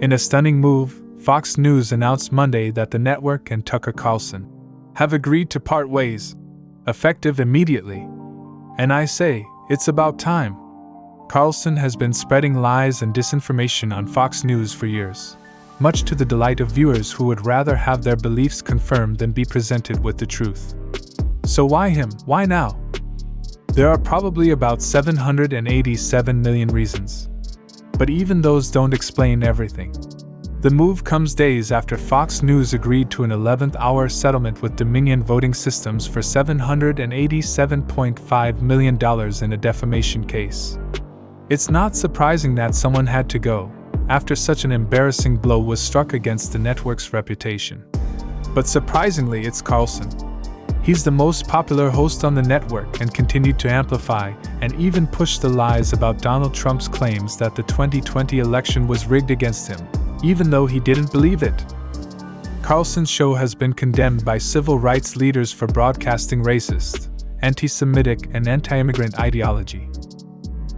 In a stunning move, Fox News announced Monday that the network and Tucker Carlson have agreed to part ways, effective immediately. And I say, it's about time. Carlson has been spreading lies and disinformation on Fox News for years, much to the delight of viewers who would rather have their beliefs confirmed than be presented with the truth. So why him? Why now? There are probably about 787 million reasons. But even those don't explain everything. The move comes days after Fox News agreed to an 11th hour settlement with Dominion Voting Systems for $787.5 million in a defamation case. It's not surprising that someone had to go, after such an embarrassing blow was struck against the network's reputation. But surprisingly, it's Carlson. He's the most popular host on the network and continued to amplify and even push the lies about Donald Trump's claims that the 2020 election was rigged against him even though he didn't believe it. Carlson's show has been condemned by civil rights leaders for broadcasting racist, anti Semitic, and anti immigrant ideology.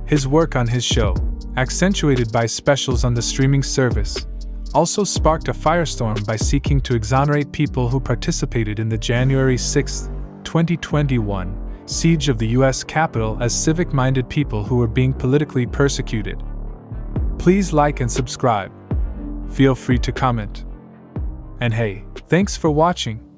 His work on his show, accentuated by specials on the streaming service, also sparked a firestorm by seeking to exonerate people who participated in the January 6, 2021 siege of the US Capitol as civic minded people who were being politically persecuted. Please like and subscribe feel free to comment. And hey, thanks for watching.